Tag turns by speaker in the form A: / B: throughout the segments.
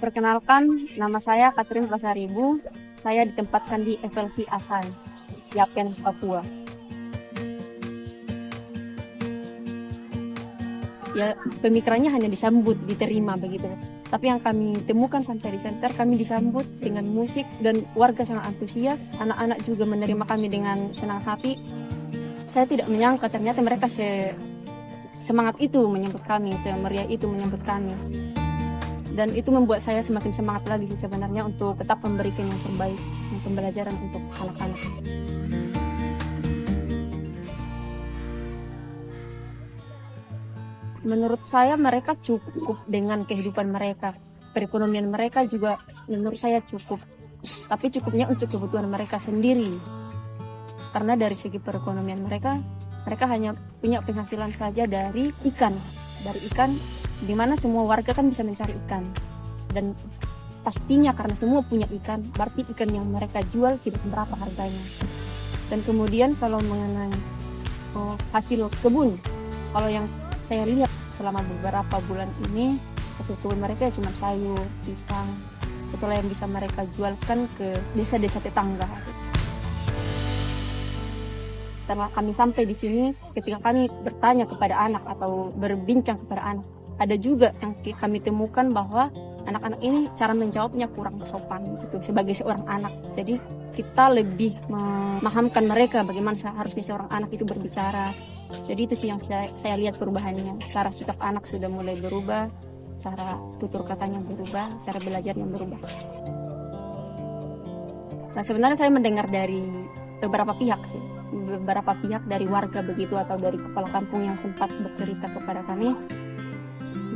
A: Perkenalkan, nama saya Katrin Pasaribu. Saya ditempatkan di FLC Asai, Yapen, Papua. Ya, pemikirannya hanya disambut, diterima begitu. Tapi yang kami temukan sampai di center, kami disambut dengan musik dan warga sangat antusias. Anak-anak juga menerima kami dengan senang hati. Saya tidak menyangka ternyata mereka se semangat itu menyambut kami, semeriah itu menyambut kami dan itu membuat saya semakin semangat lagi sebenarnya untuk tetap memberikan yang terbaik yang pembelajaran untuk anak-anak. Menurut saya mereka cukup dengan kehidupan mereka. Perekonomian mereka juga menurut saya cukup. Tapi cukupnya untuk kebutuhan mereka sendiri. Karena dari segi perekonomian mereka, mereka hanya punya penghasilan saja dari ikan. Dari ikan di mana semua warga kan bisa mencari ikan. Dan pastinya karena semua punya ikan berarti ikan yang mereka jual tidak seberapa harganya. Dan kemudian kalau mengenai oh, hasil kebun kalau yang saya lihat selama beberapa bulan ini hasil kebun mereka cuma sayur pisang setelah yang bisa mereka jualkan ke desa-desa tetangga. Setelah kami sampai di sini ketika kami bertanya kepada anak atau berbincang kepada anak ada juga yang kami temukan bahwa anak-anak ini cara menjawabnya kurang sopan gitu sebagai seorang anak. Jadi kita lebih memahamkan mereka bagaimana seharusnya seorang anak itu berbicara. Jadi itu sih yang saya, saya lihat perubahannya. Cara sikap anak sudah mulai berubah, cara tutur katanya berubah, cara belajarnya berubah. Nah sebenarnya saya mendengar dari beberapa pihak sih, beberapa pihak dari warga begitu atau dari kepala kampung yang sempat bercerita kepada kami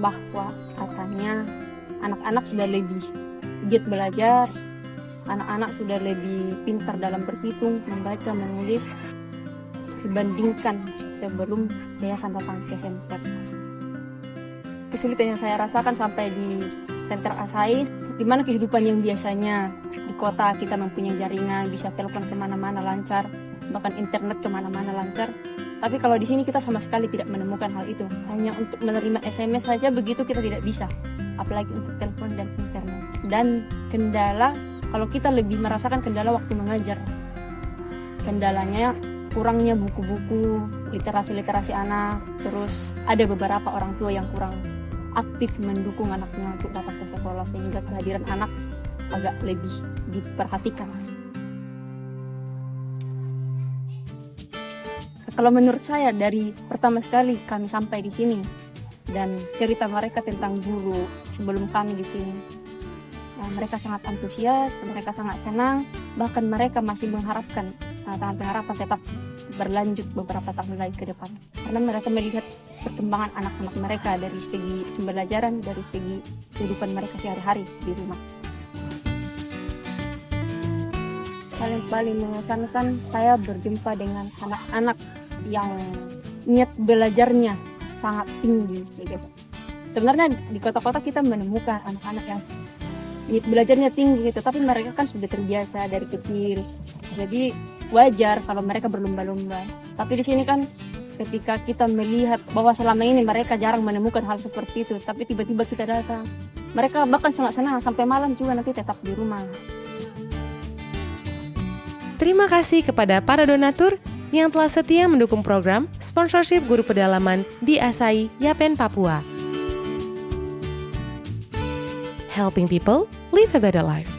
A: bahwa katanya anak-anak sudah lebih giat belajar, anak-anak sudah lebih pintar dalam berhitung, membaca, menulis dibandingkan sebelum yayasan datang ke center. Kesulitan yang saya rasakan sampai di center Asai, di mana kehidupan yang biasanya di kota kita mempunyai jaringan, bisa telepon ke mana-mana lancar, bahkan internet ke mana-mana lancar, tapi kalau di sini kita sama sekali tidak menemukan hal itu. Hanya untuk menerima SMS saja begitu kita tidak bisa. Apalagi untuk telepon dan internet. Dan kendala, kalau kita lebih merasakan kendala waktu mengajar. Kendalanya kurangnya buku-buku, literasi-literasi anak. Terus ada beberapa orang tua yang kurang aktif mendukung anaknya untuk datang ke sekolah sehingga kehadiran anak agak lebih diperhatikan. Kalau menurut saya dari pertama sekali kami sampai di sini dan cerita mereka tentang guru sebelum kami di sini. Nah, mereka sangat antusias, mereka sangat senang, bahkan mereka masih mengharapkan nah, tangan pengharapan tetap berlanjut beberapa tahun lagi ke depan. Karena mereka melihat perkembangan anak-anak mereka dari segi pembelajaran, dari segi kehidupan mereka sehari-hari di rumah. Paling paling mengesankan saya berjumpa dengan anak-anak yang niat belajarnya sangat tinggi gitu. Sebenarnya di kota-kota kita menemukan anak-anak yang niat belajarnya tinggi gitu, tapi mereka kan sudah terbiasa dari kecil. Jadi wajar kalau mereka berlomba-lomba. Tapi di sini kan ketika kita melihat bahwa selama ini mereka jarang menemukan hal seperti itu, tapi tiba-tiba kita datang, mereka bahkan sangat senang sampai malam juga nanti tetap di rumah.
B: Terima kasih kepada para donatur yang telah setia mendukung program sponsorship guru pedalaman di Asai, Yapen, Papua. Helping people live a better life.